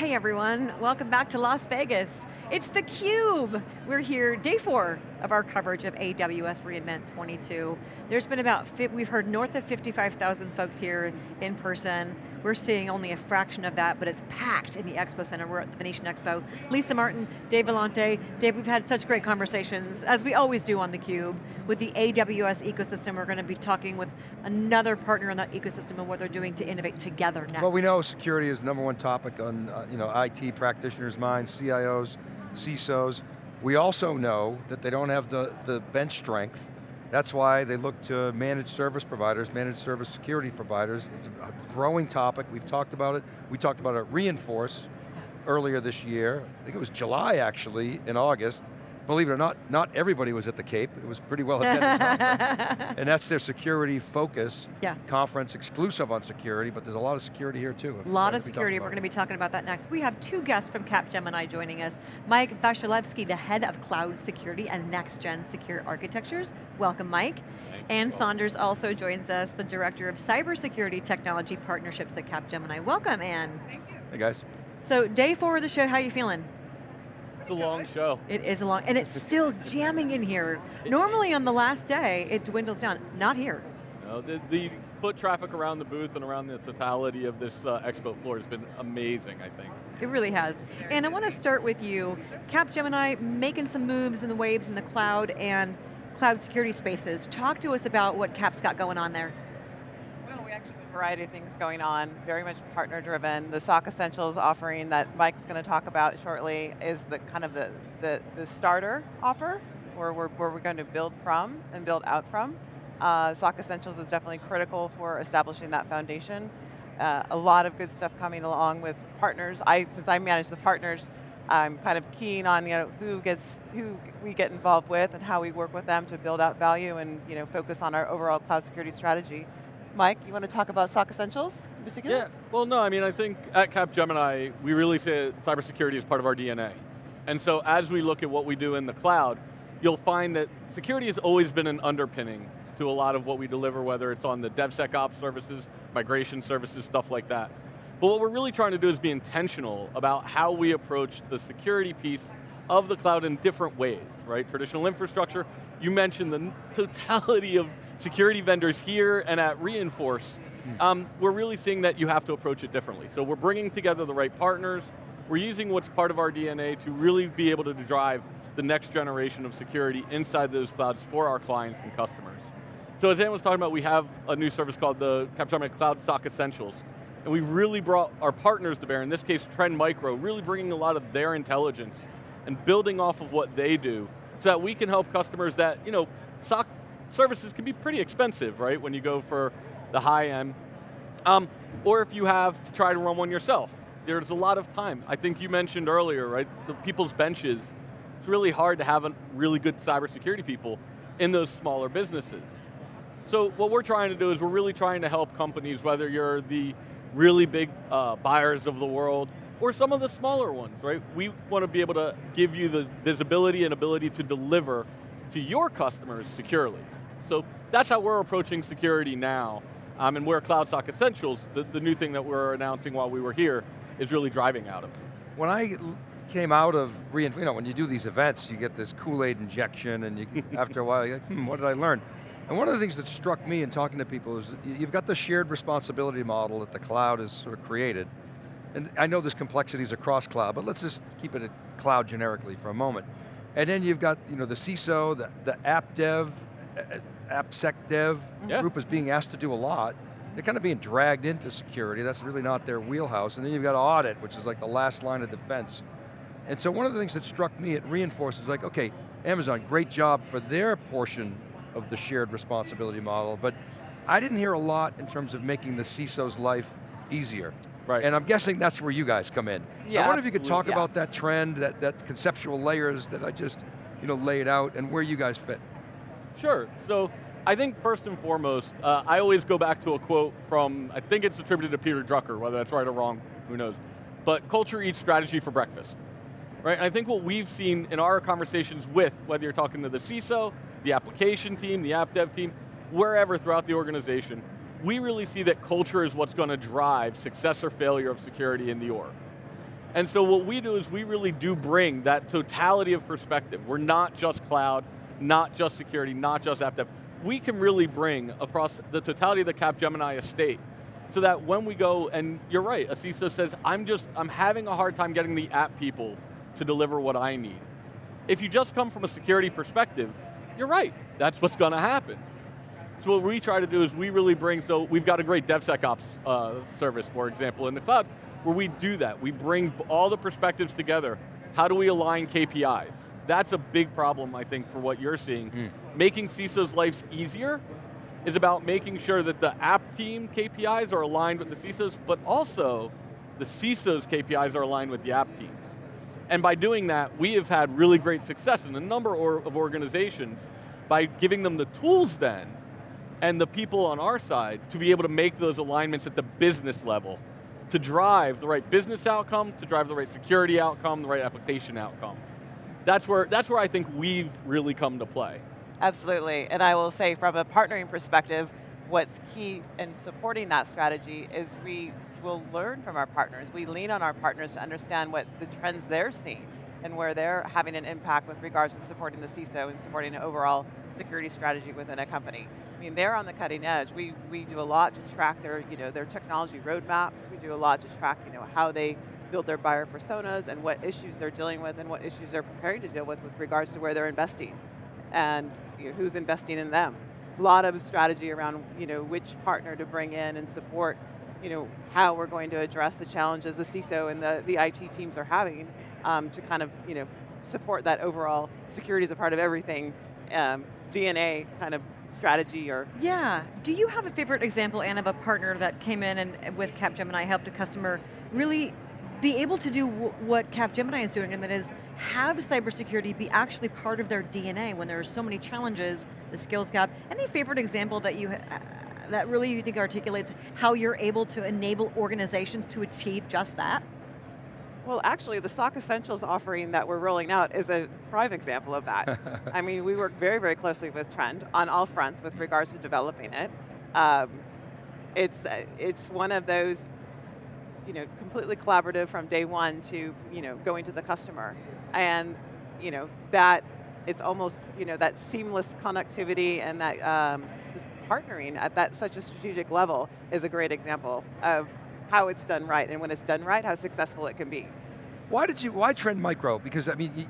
Hey everyone, welcome back to Las Vegas. It's theCUBE. We're here, day four of our coverage of AWS reInvent 22. There's been about, we've heard north of 55,000 folks here in person. We're seeing only a fraction of that, but it's packed in the Expo Center. We're at the Venetian Expo. Lisa Martin, Dave Vellante. Dave, we've had such great conversations, as we always do on theCUBE, with the AWS ecosystem. We're going to be talking with another partner in that ecosystem and what they're doing to innovate together next. Well, we know security is number one topic on uh, you know, IT practitioners' minds, CIOs, CISOs. We also know that they don't have the, the bench strength that's why they look to managed service providers, managed service security providers. It's a growing topic, we've talked about it. We talked about it Reinforce earlier this year. I think it was July actually, in August believe it or not, not everybody was at the Cape. It was pretty well attended conference. And that's their security focus yeah. conference, exclusive on security, but there's a lot of security here too. A lot of security, we're going to be talking about that next. We have two guests from Capgemini joining us. Mike Vasilevsky, the head of cloud security and next gen secure architectures. Welcome, Mike. Ann Saunders also joins us, the director of cybersecurity technology partnerships at Capgemini. Welcome, Ann. Thank you. Hey guys. So day four of the show, how are you feeling? It's a long show. It is a long, and it's still jamming in here. Normally on the last day, it dwindles down. Not here. No, the, the foot traffic around the booth and around the totality of this uh, expo floor has been amazing, I think. It really has. And I want to start with you. Capgemini making some moves in the waves in the cloud and cloud security spaces. Talk to us about what Cap's got going on there variety of things going on, very much partner driven. The SOC Essentials offering that Mike's going to talk about shortly is the kind of the, the, the starter offer, where we're, where we're going to build from and build out from. Uh, SOC Essentials is definitely critical for establishing that foundation. Uh, a lot of good stuff coming along with partners. I, since I manage the partners, I'm kind of keen on you know who gets who we get involved with and how we work with them to build out value and you know focus on our overall cloud security strategy. Mike, you want to talk about SOC Essentials in particular? Yeah, well no, I mean I think at Capgemini, we really say cybersecurity is part of our DNA. And so as we look at what we do in the cloud, you'll find that security has always been an underpinning to a lot of what we deliver, whether it's on the DevSecOps services, migration services, stuff like that. But what we're really trying to do is be intentional about how we approach the security piece of the cloud in different ways, right? Traditional infrastructure, you mentioned the totality of security vendors here and at Reinforce, hmm. um, we're really seeing that you have to approach it differently. So we're bringing together the right partners, we're using what's part of our DNA to really be able to drive the next generation of security inside those clouds for our clients and customers. So as Ann was talking about, we have a new service called the Capgemini Cloud SOC Essentials. And we've really brought our partners to bear, in this case Trend Micro, really bringing a lot of their intelligence and building off of what they do so that we can help customers that, you know, SOC services can be pretty expensive, right, when you go for the high end. Um, or if you have to try to run one yourself. There's a lot of time. I think you mentioned earlier, right, the people's benches. It's really hard to have really good cybersecurity people in those smaller businesses. So what we're trying to do is we're really trying to help companies, whether you're the really big uh, buyers of the world, or some of the smaller ones, right? We want to be able to give you the visibility and ability to deliver to your customers securely. So that's how we're approaching security now. Um, and where Cloud SOC Essentials, the, the new thing that we're announcing while we were here, is really driving out of. When I came out of, you know, when you do these events, you get this Kool-Aid injection and you, after a while, you're like, hmm, what did I learn? And one of the things that struck me in talking to people is you've got the shared responsibility model that the cloud has sort of created. And I know there's complexities across cloud, but let's just keep it at cloud generically for a moment. And then you've got you know, the CISO, the, the app dev, AppSec dev yeah. group is being asked to do a lot. They're kind of being dragged into security. That's really not their wheelhouse. And then you've got audit, which is like the last line of defense. And so one of the things that struck me it Reinforce is like, okay, Amazon, great job for their portion of the shared responsibility model, but I didn't hear a lot in terms of making the CISO's life easier. Right. And I'm guessing that's where you guys come in. Yeah, I wonder if you could talk yeah. about that trend, that, that conceptual layers that I just you know, laid out, and where you guys fit. Sure, so I think first and foremost, uh, I always go back to a quote from, I think it's attributed to Peter Drucker, whether that's right or wrong, who knows. But culture eats strategy for breakfast. Right, and I think what we've seen in our conversations with, whether you're talking to the CISO, the application team, the app dev team, wherever throughout the organization, we really see that culture is what's going to drive success or failure of security in the org. And so what we do is we really do bring that totality of perspective. We're not just cloud, not just security, not just app dev. We can really bring across the totality of the Capgemini estate so that when we go, and you're right, a CISO says, I'm just, I'm having a hard time getting the app people to deliver what I need. If you just come from a security perspective, you're right, that's what's going to happen. So what we try to do is we really bring, so we've got a great DevSecOps uh, service, for example, in the cloud, where we do that. We bring all the perspectives together. How do we align KPIs? That's a big problem, I think, for what you're seeing. Mm. Making CISO's lives easier is about making sure that the app team KPIs are aligned with the CISOs, but also the CISO's KPIs are aligned with the app teams. And by doing that, we have had really great success in a number of organizations by giving them the tools then, and the people on our side to be able to make those alignments at the business level to drive the right business outcome, to drive the right security outcome, the right application outcome. That's where, that's where I think we've really come to play. Absolutely, and I will say from a partnering perspective, what's key in supporting that strategy is we will learn from our partners. We lean on our partners to understand what the trends they're seeing and where they're having an impact with regards to supporting the CISO and supporting an overall security strategy within a company. I mean, they're on the cutting edge. We, we do a lot to track their, you know, their technology roadmaps. We do a lot to track you know, how they build their buyer personas and what issues they're dealing with and what issues they're preparing to deal with with regards to where they're investing and you know, who's investing in them. A lot of strategy around you know, which partner to bring in and support you know, how we're going to address the challenges the CISO and the, the IT teams are having um, to kind of you know, support that overall security is a part of everything um, DNA kind of strategy or? Yeah, do you have a favorite example, Ann, of a partner that came in and with Capgemini helped a customer really be able to do what Capgemini is doing, and that is have cybersecurity be actually part of their DNA when there are so many challenges, the skills gap. Any favorite example that you uh, that really you think articulates how you're able to enable organizations to achieve just that? Well, actually, the SOC Essentials offering that we're rolling out is a prime example of that. I mean, we work very, very closely with Trend on all fronts with regards to developing it. Um, it's, uh, it's one of those, you know, completely collaborative from day one to, you know, going to the customer. And, you know, that, it's almost, you know, that seamless connectivity and that um, just partnering at that such a strategic level is a great example of how it's done right, and when it's done right, how successful it can be. Why did you, why Trend Micro? Because I mean,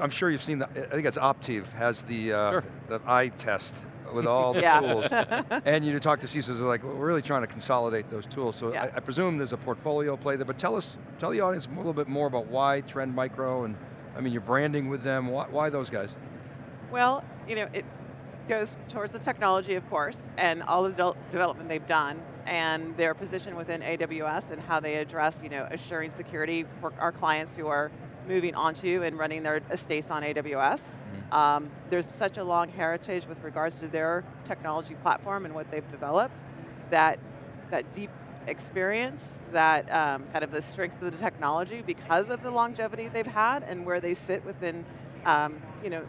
I'm sure you've seen, the, I think it's Optiv has the, uh, sure. the eye test with all the yeah. tools. and you talk to CISOs, they're like, well, we're really trying to consolidate those tools. So yeah. I, I, presume there's a portfolio play there, but tell us, tell the audience a little bit more about why Trend Micro and, I mean, you're branding with them, why, why those guys? Well, you know, it goes towards the technology, of course, and all the de development they've done, and their position within AWS and how they address, you know, assuring security for our clients who are moving onto and running their estates on AWS. Mm -hmm. um, there's such a long heritage with regards to their technology platform and what they've developed that that deep experience, that um, kind of the strength of the technology because of the longevity they've had and where they sit within, um, you know,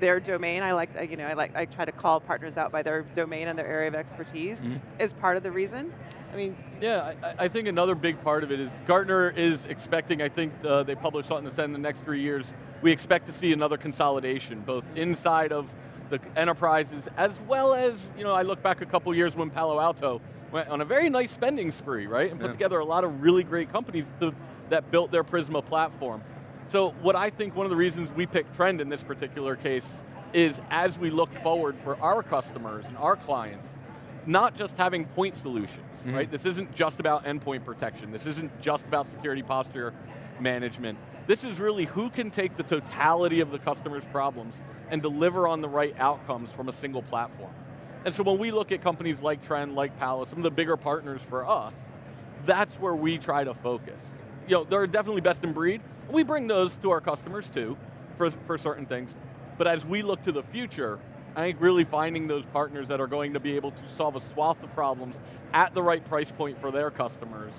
their domain, I like, to, you know, I like, I try to call partners out by their domain and their area of expertise, mm -hmm. is part of the reason. I mean, yeah, I, I, think another big part of it is Gartner is expecting. I think uh, they published something that said in the next three years we expect to see another consolidation, both inside of the enterprises as well as you know. I look back a couple years when Palo Alto went on a very nice spending spree, right, and put yeah. together a lot of really great companies to, that built their Prisma platform. So what I think one of the reasons we picked Trend in this particular case is as we look forward for our customers and our clients, not just having point solutions, mm -hmm. right? This isn't just about endpoint protection. This isn't just about security posture management. This is really who can take the totality of the customer's problems and deliver on the right outcomes from a single platform. And so when we look at companies like Trend, like Palo, some of the bigger partners for us, that's where we try to focus. You know, they're definitely best in breed, we bring those to our customers too, for, for certain things. But as we look to the future, I think really finding those partners that are going to be able to solve a swath of problems at the right price point for their customers,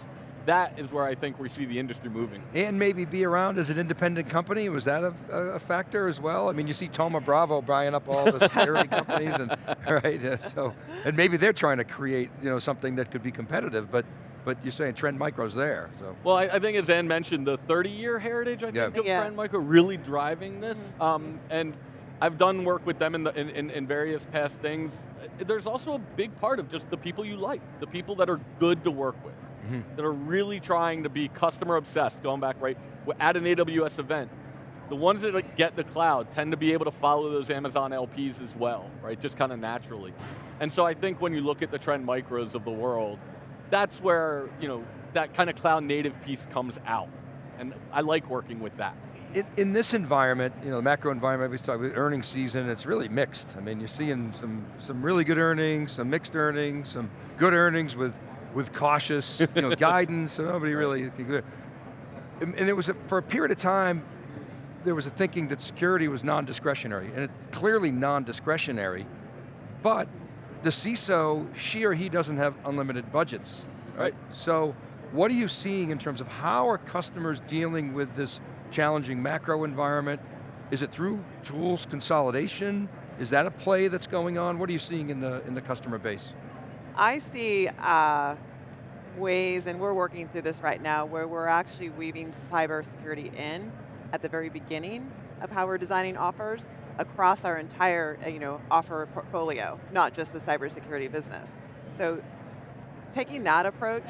that is where I think we see the industry moving. And maybe be around as an independent company, was that a, a factor as well? I mean, you see Thoma Bravo buying up all the security companies, and right, uh, so, and maybe they're trying to create you know, something that could be competitive, but but you're saying Trend Micro's there, so. Well, I, I think as Ann mentioned, the 30-year heritage, I Yeah. think, of Yeah. Trend Micro really driving this. Um, and I've done work with them in, the, in, in, in various past things. There's also a big part of just the people you like, the people that are good to work with, Mhm. that are really trying to be customer obsessed, going back, right, at an AWS event. The ones that like, get the cloud tend to be able to follow those Amazon LPs as well, right, just kind of naturally. And so I think when you look at the Trend Micros of the world, that's where, you know, that kind of cloud native piece comes out. And I like working with that. In, in this environment, you know, the macro environment, we talk about earnings season, it's really mixed. I mean, you're seeing some, some really good earnings, some mixed earnings, some good earnings with, with cautious you know, guidance, so nobody really, and, and it was, a, for a period of time, there was a thinking that security was non-discretionary, and it's clearly non-discretionary, but the CISO, she or he doesn't have unlimited budgets, right? Right. So what are you seeing in terms of how are customers dealing with this challenging macro environment? Is it through tools consolidation? Is that a play that's going on? What are you seeing in the, in the customer base? I see uh, ways, and we're working through this right now, where we're actually weaving cybersecurity in at the very beginning of how we're designing offers across our entire uh, you know, offer portfolio, not just the cybersecurity business. So taking that approach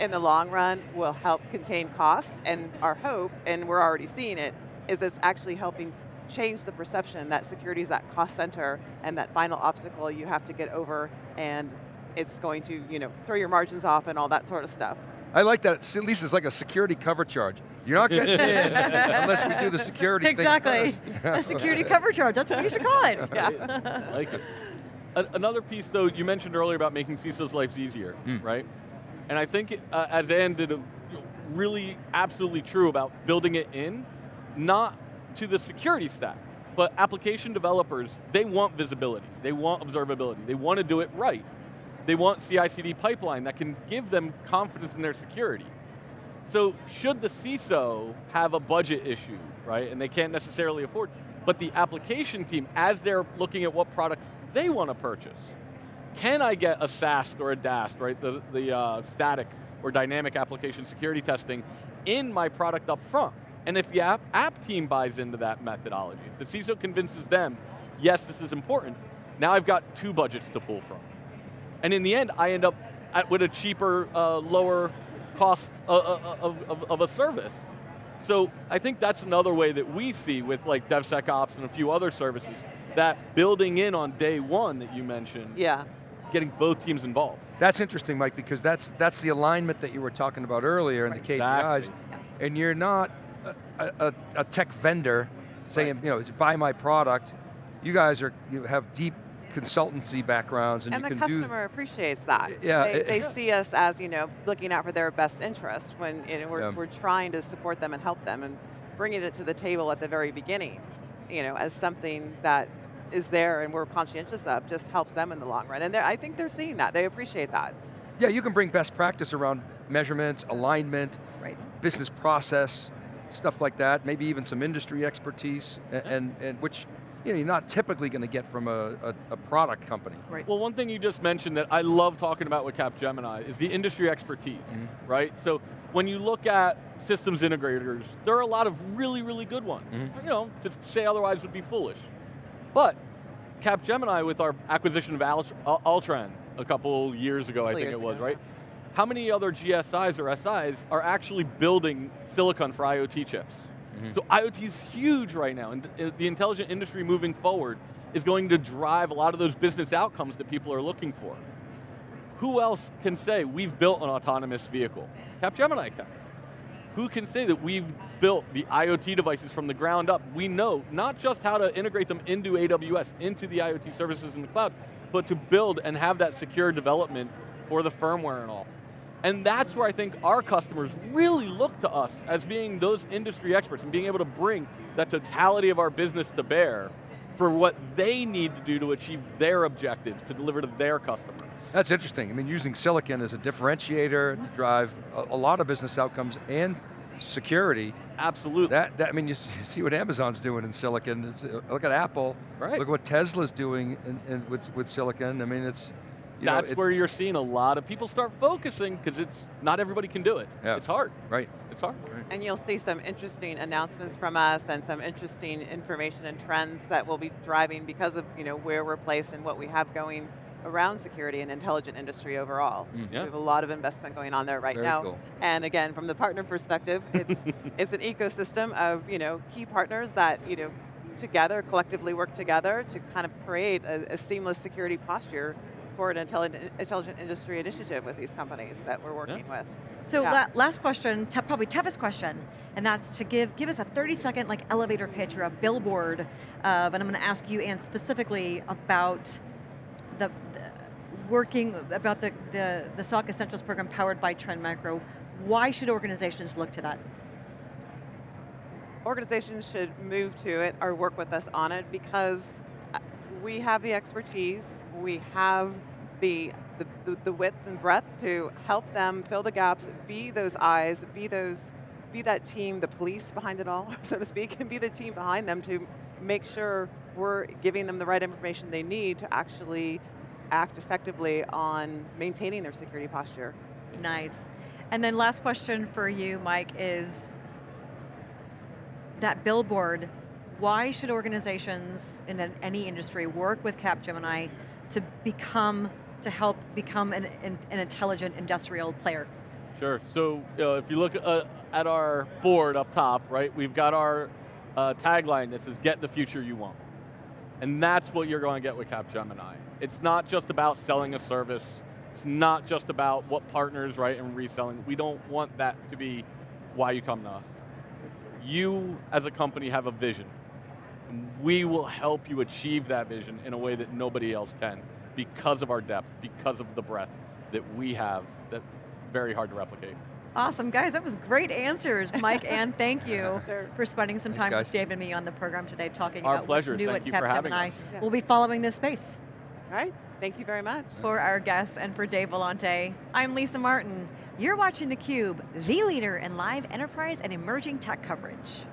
in the long run will help contain costs, and our hope, and we're already seeing it, is it's actually helping change the perception that security is that cost center and that final obstacle you have to get over and it's going to you know, throw your margins off and all that sort of stuff. I like that, at least it's like a security cover charge. You're not getting in unless we do the security Exactly. thing A security cover charge, that's what you should call it. Yeah. I like it. Another piece though, you mentioned earlier about making CISO's lives easier, Mm. right? And I think, uh, as Ann did, a, really absolutely true about building it in, not to the security stack, but application developers, they want visibility, they want observability, they want to do it right. They want CI/CD pipeline that can give them confidence in their security. So should the CISO have a budget issue, right, and they can't necessarily afford, but the application team, as they're looking at what products they want to purchase, can I get a SAST or a DAST, right, the, the uh, static or dynamic application security testing in my product up front? And if the app, app team buys into that methodology, if the CISO convinces them, yes, this is important, now I've got two budgets to pull from. And in the end, I end up at, with a cheaper, uh, lower cost uh, uh, of, of, of a service. So I think that's another way that we see with like DevSecOps and a few other services, that building in on day one that you mentioned, Yeah. getting both teams involved. That's interesting, Mike, because that's, that's the alignment that you were talking about earlier in the KPIs. Exactly. And you're not a, a, a tech vendor saying, you know, buy my product. You guys are, you have deep consultancy backgrounds and, And you the can do customer appreciates that. Yeah, They, it- they Yeah. see us as, you know, looking out for their best interest when you know, we're, Yeah. we're trying to support them and help them and bringing it to the table at the very beginning, you know, as something that is there and we're conscientious of just helps them in the long run. And I think they're seeing that, they appreciate that. Yeah, you can bring best practice around measurements, alignment, Right. business process, stuff like that, maybe even some industry expertise, and, and, and which you know, you're not typically going to get from a, a, a product company. Right. Well, one thing you just mentioned that I love talking about with Capgemini is the industry expertise, Mhm. right? So when you look at systems integrators, there are a lot of really, really good ones. Mhm. You know, to say otherwise would be foolish. But Capgemini, with our acquisition of Alt- Altran a couple years ago, I think it was, ago, right? How many other GSIs or SIs are actually building silicon for IoT chips? Mhm. So IoT is huge right now, and the intelligent industry moving forward is going to drive a lot of those business outcomes that people are looking for. Who else can say we've built an autonomous vehicle? Capgemini can. Who can say that we've built the IoT devices from the ground up? We know not just how to integrate them into AWS, into the IoT services in the cloud, but to build and have that secure development for the firmware and all. And that's where I think our customers really look to us as being those industry experts and being able to bring that totality of our business to bear for what they need to do to achieve their objectives, to deliver to their customers. That's interesting. I mean, using silicon as a differentiator to drive a, a lot of business outcomes and security. Absolutely. That, that I mean, you see what Amazon's doing in silicon. It's, uh, look at Apple. Right. Look at what Tesla's doing in, in, with, with silicon. I mean, it's You know, that's it- where you're seeing a lot of people start focusing because it's not everybody can do it. Yeah. It's hard. Right. It's hard. And you'll see some interesting announcements from us and some interesting information and trends that will be driving because of you know where we're placed and what we have going around security and intelligent industry overall. Mm. Yeah. We have a lot of investment going on there right Very now. cool. And again, from the partner perspective, it's it's an ecosystem of you know key partners that you know together collectively work together to kind of create a, a seamless security posture for an intelligent, intelligent industry initiative with these companies that we're working with. So Yeah. la last question, probably toughest question, and that's to give give us a 30 second like elevator pitch or a billboard of, and I'm going to ask you, Ann, specifically about the, the working about the, the the SOC Essentials program powered by Trend Micro. Why should organizations look to that? organizations should move to it or work with us on it because uh, we have the expertise, we have the, the, the, width and breadth to help them fill the gaps, be those eyes, be those, be that team, the police behind it all, so to speak, and be the team behind them to make sure we're giving them the right information they need to actually act effectively on maintaining their security posture. Nice. And then last question for you, Mike, is that billboard, why should organizations in any industry work with Capgemini to become, to help become an, an, an intelligent industrial player? Sure. So uh, if you look uh, at our board up top, right, we've got our uh, tagline that says "Get the future you want," and that's what you're going to get with Capgemini. It's not just about selling a service. It's not just about what partners, right, and reselling. We don't want that to be why you come to us. You, as a company, have a vision. And we will help you achieve that vision in a way that nobody else can because of our depth, because of the breadth that we have that very hard to replicate. Awesome, guys, that was great answers. Mike and thank you for spending some Thanks, time guys. with Dave and me on the program today talking Our about pleasure. what's new Thank at you for having Capgemini. us. Yeah. We'll be following this space. All right, thank you very much. For our guests and for Dave Vellante, I'm Lisa Martin. You're watching theCUBE, the leader in live enterprise and emerging tech coverage.